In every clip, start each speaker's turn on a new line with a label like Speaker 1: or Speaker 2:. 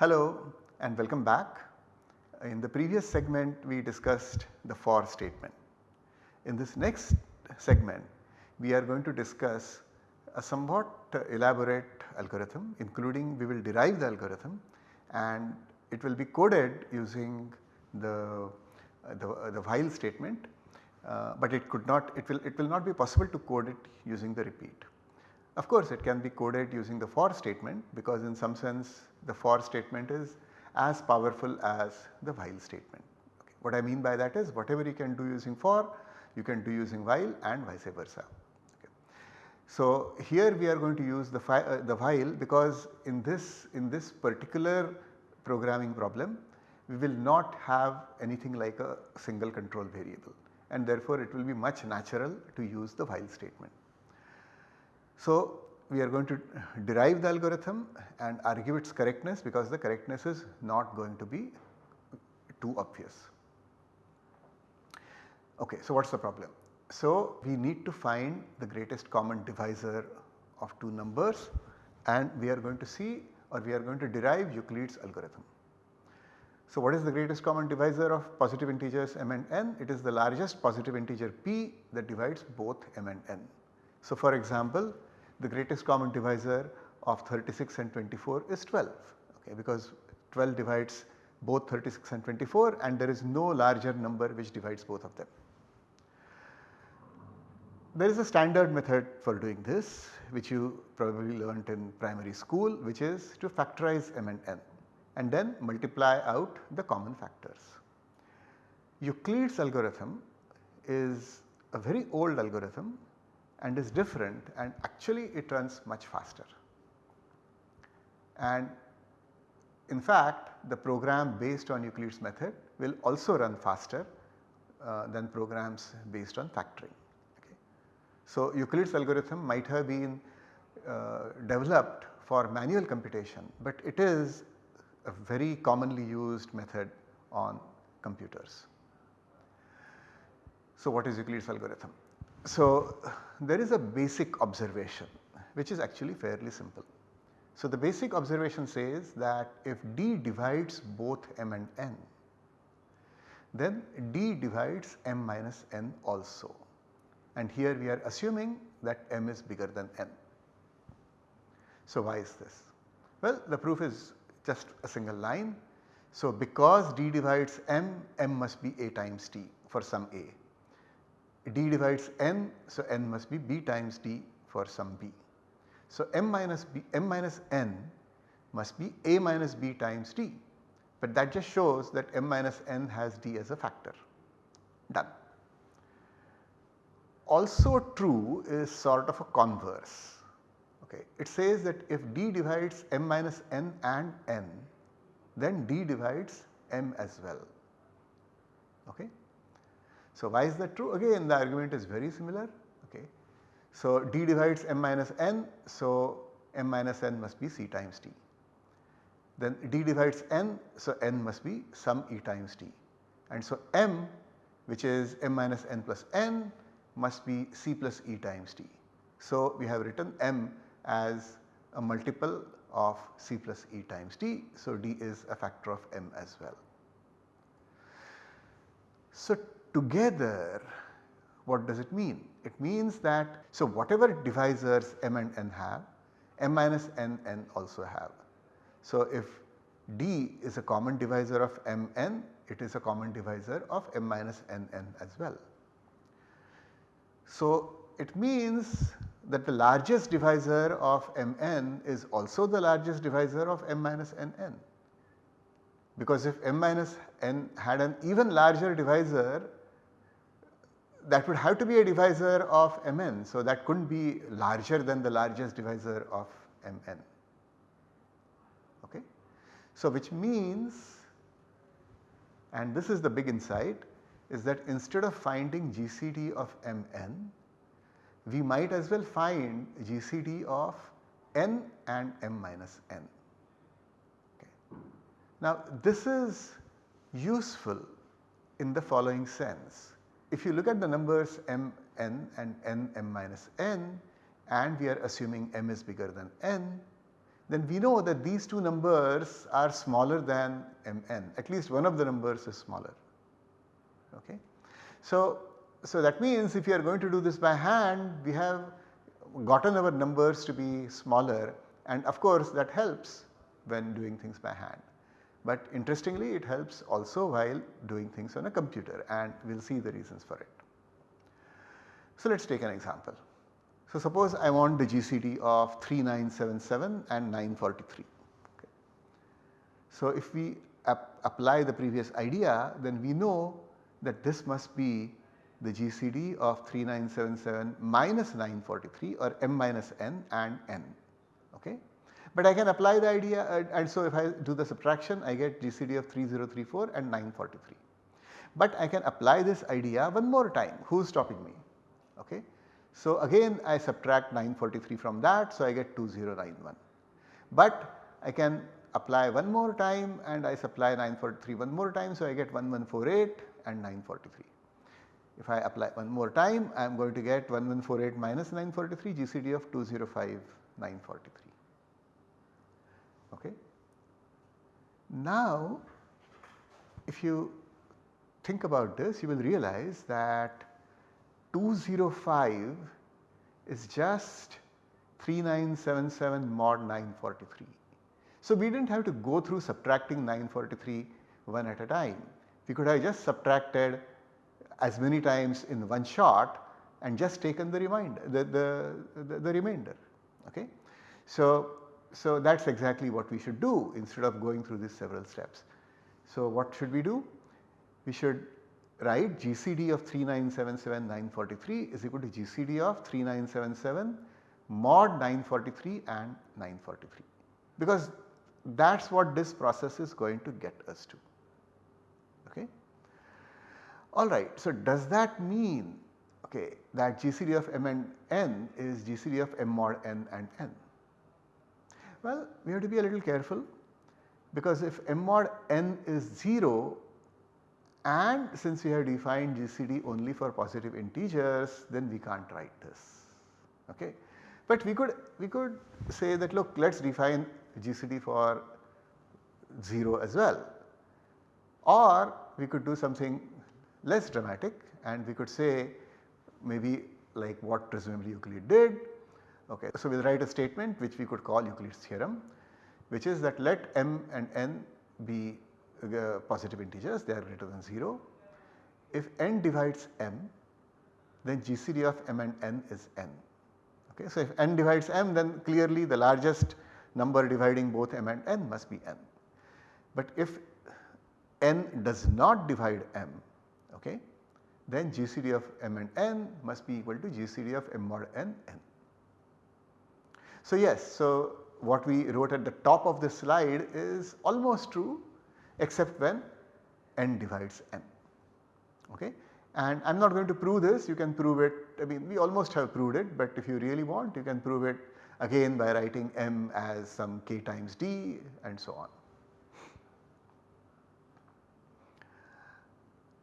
Speaker 1: Hello and welcome back. In the previous segment we discussed the for statement. In this next segment we are going to discuss a somewhat elaborate algorithm including we will derive the algorithm and it will be coded using the, the, the while statement uh, but it could not it will it will not be possible to code it using the repeat. Of course it can be coded using the for statement because in some sense the for statement is as powerful as the while statement. Okay. What I mean by that is whatever you can do using for you can do using while and vice versa. Okay. So here we are going to use the, uh, the while because in this in this particular programming problem we will not have anything like a single control variable and therefore it will be much natural to use the while statement. So we are going to derive the algorithm and argue its correctness because the correctness is not going to be too obvious. Okay, so what is the problem? So we need to find the greatest common divisor of two numbers and we are going to see or we are going to derive Euclid's algorithm. So what is the greatest common divisor of positive integers m and n? It is the largest positive integer p that divides both m and n. So for example the greatest common divisor of 36 and 24 is 12 okay, because 12 divides both 36 and 24 and there is no larger number which divides both of them. There is a standard method for doing this which you probably learnt in primary school which is to factorize m and n and then multiply out the common factors. Euclid's algorithm is a very old algorithm and is different and actually it runs much faster. And in fact the program based on Euclid's method will also run faster uh, than programs based on factoring. Okay. So Euclid's algorithm might have been uh, developed for manual computation but it is a very commonly used method on computers. So what is Euclid's algorithm? So there is a basic observation which is actually fairly simple. So the basic observation says that if D divides both m and n then D divides m minus n also and here we are assuming that m is bigger than n. So why is this? Well the proof is just a single line. So because D divides m, m must be a times t for some a d divides n, so n must be b times d for some b. So m minus b, m minus n must be a minus b times d, but that just shows that m minus n has d as a factor, done. Also true is sort of a converse, okay. It says that if d divides m minus n and n, then d divides m as well, okay. So why is that true? Again the argument is very similar okay. So d divides m minus n so m minus n must be c times t. Then d divides n so n must be some e times t and so m which is m minus n plus n must be c plus e times t. So we have written m as a multiple of c plus e times t. So d is a factor of m as well. So together what does it mean? It means that so whatever divisors m and n have m minus n n also have. So if d is a common divisor of m n it is a common divisor of m minus n n as well. So it means that the largest divisor of m n is also the largest divisor of m minus n n because if m minus n had an even larger divisor that would have to be a divisor of mn. So, that could not be larger than the largest divisor of mn. Okay. So, which means and this is the big insight is that instead of finding GCD of mn, we might as well find GCD of n and m minus n. Okay. Now this is useful in the following sense if you look at the numbers m n and n m minus n and we are assuming m is bigger than n, then we know that these two numbers are smaller than mn at least one of the numbers is smaller. Okay. So, so that means if you are going to do this by hand we have gotten our numbers to be smaller and of course that helps when doing things by hand. But interestingly it helps also while doing things on a computer and we will see the reasons for it. So let us take an example. So suppose I want the GCD of 3977 and 943. Okay. So if we ap apply the previous idea then we know that this must be the GCD of 3977 minus 943 or m minus n and n. Okay. But I can apply the idea uh, and so if I do the subtraction I get GCD of 3034 and 943. But I can apply this idea one more time who is stopping me. Okay. So again I subtract 943 from that so I get 2091. But I can apply one more time and I supply 943 one more time so I get 1148 and 943. If I apply one more time I am going to get 1148 minus 943 GCD of 205 943. Okay. Now if you think about this you will realize that 205 is just 3977 mod 943. So we did not have to go through subtracting 943 one at a time. We could have just subtracted as many times in one shot and just taken the remainder the, the, the, the remainder. Okay. So, so that is exactly what we should do instead of going through these several steps. So what should we do? We should write GCD of 3977 943 is equal to GCD of 3977 mod 943 and 943 because that is what this process is going to get us to. Okay. Alright, so does that mean okay, that GCD of m and n is GCD of m mod n and n? Well, we have to be a little careful because if m mod n is 0 and since we have defined GCD only for positive integers then we can't write this. Okay. But we could we could say that look let us define GCD for 0 as well or we could do something less dramatic and we could say maybe like what presumably Euclid did. Okay. So we will write a statement which we could call Euclid's theorem which is that let m and n be uh, positive integers they are greater than 0. If n divides m then GCD of m and n is n. Okay. So if n divides m then clearly the largest number dividing both m and n must be n. But if n does not divide m okay, then GCD of m and n must be equal to GCD of m mod n n. So yes, so what we wrote at the top of the slide is almost true except when n divides m. Okay. And I am not going to prove this, you can prove it, I mean we almost have proved it, but if you really want you can prove it again by writing m as some k times d and so on.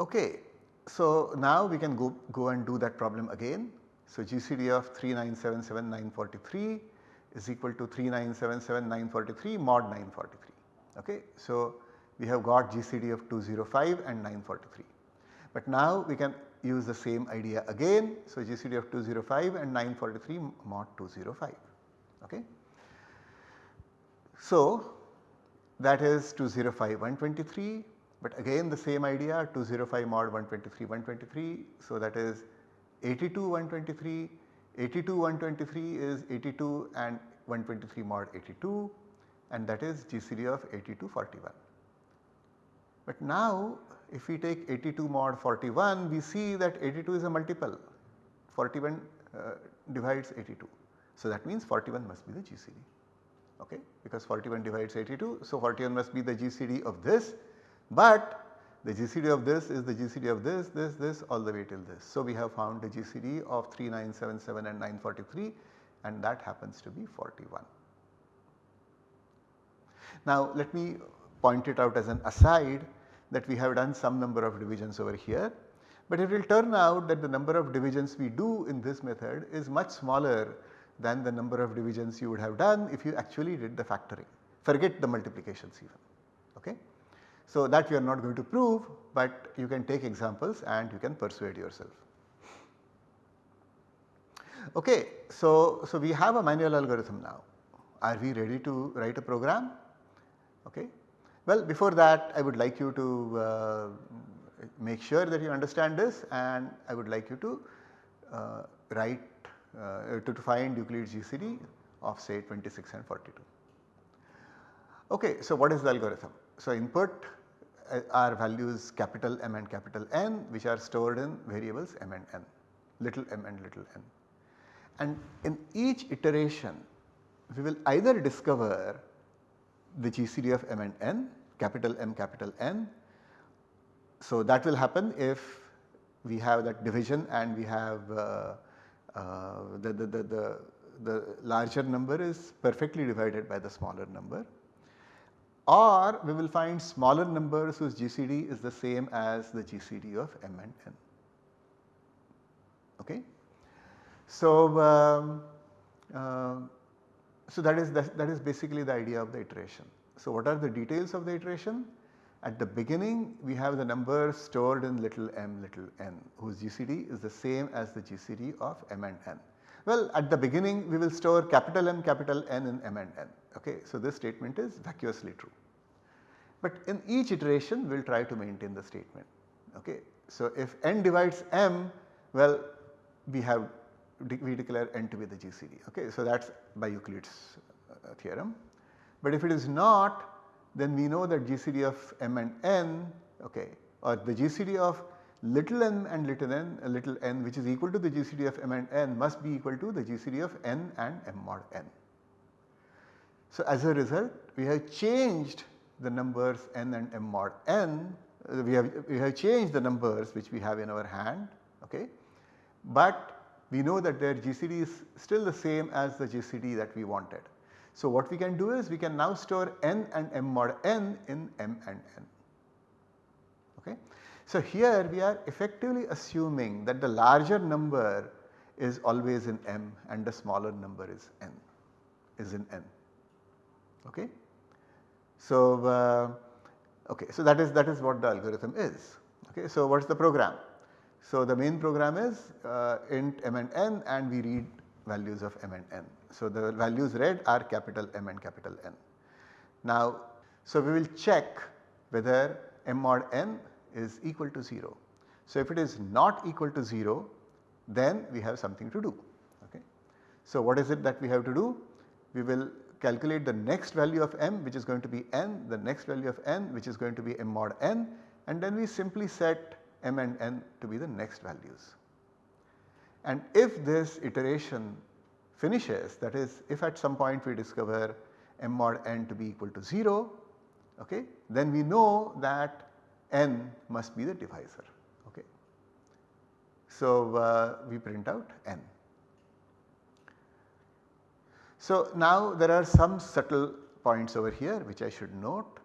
Speaker 1: Okay, so now we can go, go and do that problem again. So GCD of 3977943 is equal to 3977943 mod 943. Okay. So we have got GCD of 205 and 943. But now we can use the same idea again. So GCD of 205 and 943 mod 205. Okay. So that is 205 123 but again the same idea 205 mod 123 123. So that is 82 123, 82 123 is 82 and 123 mod 82 and that is GCD of 8241. But now if we take 82 mod 41 we see that 82 is a multiple 41 uh, divides 82. So that means 41 must be the GCD okay because 41 divides 82. So 41 must be the GCD of this but the GCD of this is the GCD of this, this, this all the way till this. So we have found the GCD of 3977 and 943 and that happens to be 41. Now let me point it out as an aside that we have done some number of divisions over here. But it will turn out that the number of divisions we do in this method is much smaller than the number of divisions you would have done if you actually did the factoring. Forget the multiplications even. So, that we are not going to prove, but you can take examples and you can persuade yourself. Okay, so, so we have a manual algorithm now. Are we ready to write a program? Okay. Well, before that I would like you to uh, make sure that you understand this and I would like you to uh, write uh, to, to find Euclid's GCD of say 26 and 42. Okay, so what is the algorithm? So input are values capital M and capital N which are stored in variables m and n, little m and little n. And in each iteration we will either discover the GCD of m and n capital M capital N. So that will happen if we have that division and we have uh, uh, the, the, the, the, the larger number is perfectly divided by the smaller number or we will find smaller numbers whose GCD is the same as the GCD of m and n. Okay. So, um, uh, so that is that, that is basically the idea of the iteration. So, what are the details of the iteration? At the beginning we have the number stored in little m little n whose GCD is the same as the GCD of m and n. Well at the beginning we will store capital M capital N in m and n okay. So, this statement is vacuously true. But in each iteration we will try to maintain the statement okay. So, if n divides m well we have we declare n to be the GCD okay. So, that is by Euclid's uh, theorem. But if it is not then we know that GCD of m and n okay or the GCD of little m and little n little n which is equal to the GCD of m and n must be equal to the GCD of n and m mod n. So, as a result we have changed the numbers n and m mod n uh, we have we have changed the numbers which we have in our hand okay but we know that their GCD is still the same as the GCD that we wanted. So, what we can do is we can now store n and m mod n in m and n. Okay. So, here we are effectively assuming that the larger number is always in m and the smaller number is n is in n. Okay. So, uh, okay, so that is that is what the algorithm is. Okay. So, what is the program? So, the main program is uh, int m and n and we read values of m and n. So, the values read are capital M and capital N. Now, so we will check whether m mod n is equal to 0. So, if it is not equal to 0 then we have something to do. Okay. So, what is it that we have to do? We will calculate the next value of m which is going to be n, the next value of n which is going to be m mod n and then we simply set m and n to be the next values. And if this iteration finishes that is if at some point we discover m mod n to be equal to 0 okay, then we know that n must be the divisor. Okay. So, uh, we print out n. So, now there are some subtle points over here which I should note.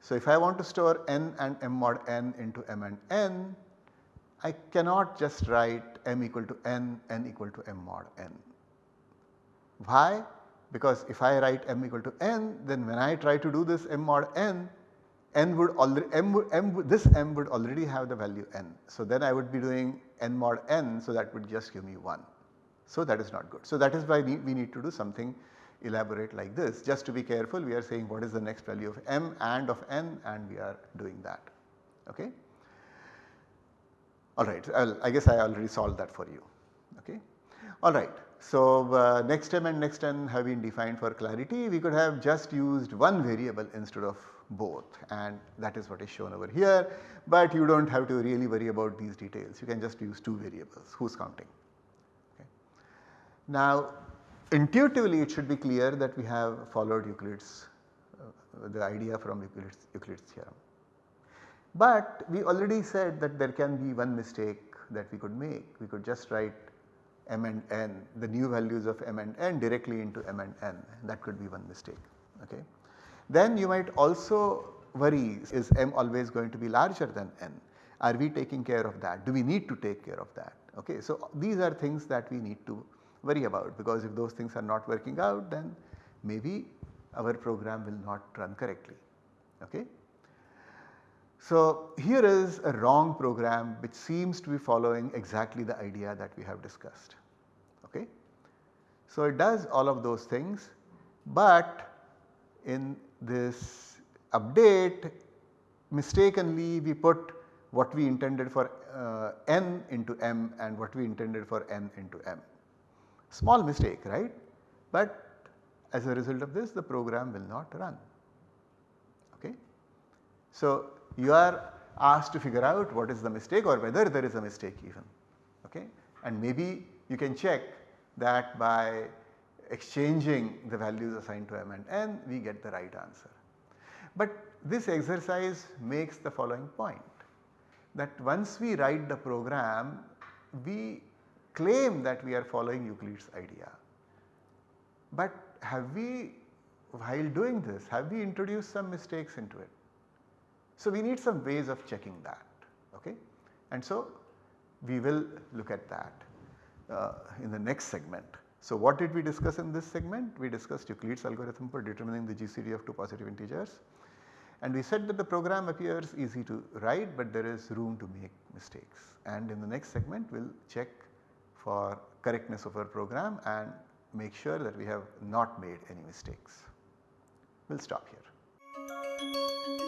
Speaker 1: So, if I want to store n and m mod n into m and n, I cannot just write m equal to n, n equal to m mod n. Why? Because if I write m equal to n, then when I try to do this m mod n, n would already m, m this m would already have the value n. So, then I would be doing n mod n, so that would just give me 1. So, that is not good. So, that is why we need to do something elaborate like this. Just to be careful we are saying what is the next value of m and of n and we are doing that. Okay. Alright, I guess I already solved that for you. Okay. Alright, so uh, next m and next n have been defined for clarity. We could have just used one variable instead of both and that is what is shown over here. But you do not have to really worry about these details. You can just use two variables who is counting. Okay. Now intuitively it should be clear that we have followed Euclid's uh, the idea from Euclid's, Euclid's theorem. But we already said that there can be one mistake that we could make. We could just write m and n the new values of m and n directly into m and n that could be one mistake. Okay. Then you might also worry is m always going to be larger than n? Are we taking care of that? Do we need to take care of that? Okay. So, these are things that we need to worry about because if those things are not working out then maybe our program will not run correctly. Okay? So, here is a wrong program which seems to be following exactly the idea that we have discussed. Okay? So, it does all of those things, but in this update mistakenly we put what we intended for uh, n into m and what we intended for n into m. Small mistake right, but as a result of this the program will not run. Okay. So, you are asked to figure out what is the mistake or whether there is a mistake even okay and maybe you can check that by exchanging the values assigned to m and n we get the right answer. But this exercise makes the following point that once we write the program we claim that we are following Euclid's idea. But have we while doing this have we introduced some mistakes into it? So, we need some ways of checking that okay and so we will look at that uh, in the next segment. So, what did we discuss in this segment? We discussed Euclid's algorithm for determining the GCD of two positive integers and we said that the program appears easy to write but there is room to make mistakes and in the next segment we will check for correctness of our program and make sure that we have not made any mistakes. We will stop here.